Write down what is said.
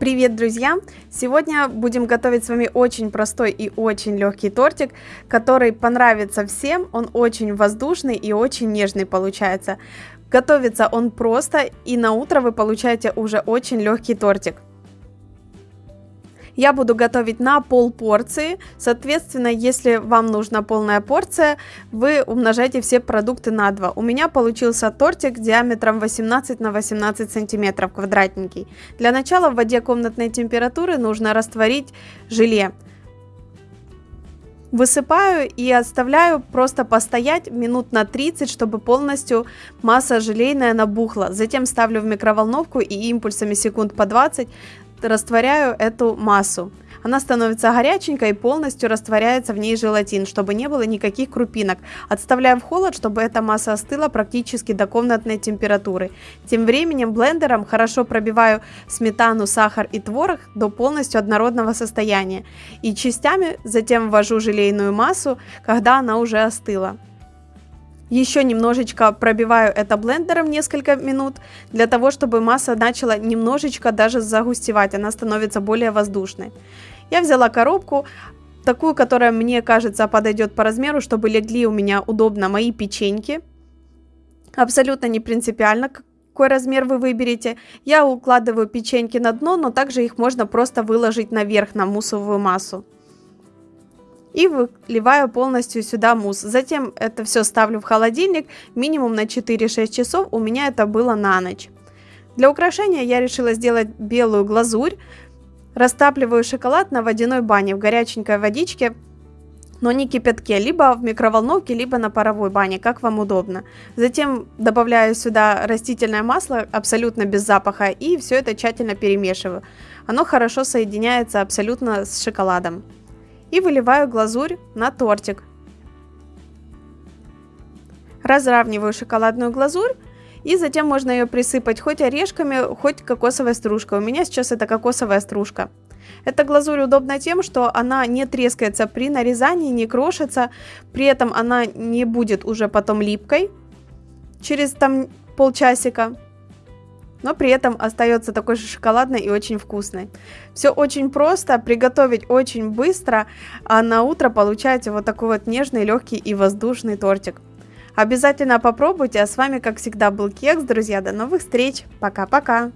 Привет, друзья! Сегодня будем готовить с вами очень простой и очень легкий тортик, который понравится всем. Он очень воздушный и очень нежный получается. Готовится он просто, и на утро вы получаете уже очень легкий тортик. Я буду готовить на пол порции, соответственно, если вам нужна полная порция, вы умножаете все продукты на 2. У меня получился тортик диаметром 18 на 18 сантиметров квадратненький. Для начала в воде комнатной температуры нужно растворить желе. Высыпаю и оставляю просто постоять минут на 30, чтобы полностью масса желейная набухла. Затем ставлю в микроволновку и импульсами секунд по 20 растворяю эту массу. Она становится горяченькой и полностью растворяется в ней желатин, чтобы не было никаких крупинок. Отставляю в холод, чтобы эта масса остыла практически до комнатной температуры. Тем временем блендером хорошо пробиваю сметану, сахар и творог до полностью однородного состояния. И частями затем ввожу желейную массу, когда она уже остыла. Еще немножечко пробиваю это блендером несколько минут, для того, чтобы масса начала немножечко даже загустевать, она становится более воздушной. Я взяла коробку, такую, которая мне кажется подойдет по размеру, чтобы легли у меня удобно мои печеньки. Абсолютно не принципиально, какой размер вы выберете. Я укладываю печеньки на дно, но также их можно просто выложить наверх на муссовую массу и выливаю полностью сюда мусс. Затем это все ставлю в холодильник минимум на 4-6 часов, у меня это было на ночь. Для украшения я решила сделать белую глазурь. Растапливаю шоколад на водяной бане в горяченькой водичке, но не кипятке, либо в микроволновке, либо на паровой бане, как вам удобно. Затем добавляю сюда растительное масло, абсолютно без запаха, и все это тщательно перемешиваю. Оно хорошо соединяется абсолютно с шоколадом и выливаю глазурь на тортик. Разравниваю шоколадную глазурь и затем можно ее присыпать хоть орешками, хоть кокосовой стружкой. У меня сейчас это кокосовая стружка. Эта глазурь удобна тем, что она не трескается при нарезании, не крошится, при этом она не будет уже потом липкой через там полчасика но при этом остается такой же шоколадной и очень вкусной. Все очень просто, приготовить очень быстро, а на утро получаете вот такой вот нежный, легкий и воздушный тортик. Обязательно попробуйте, а с вами, как всегда, был Кекс, друзья, до новых встреч, пока-пока!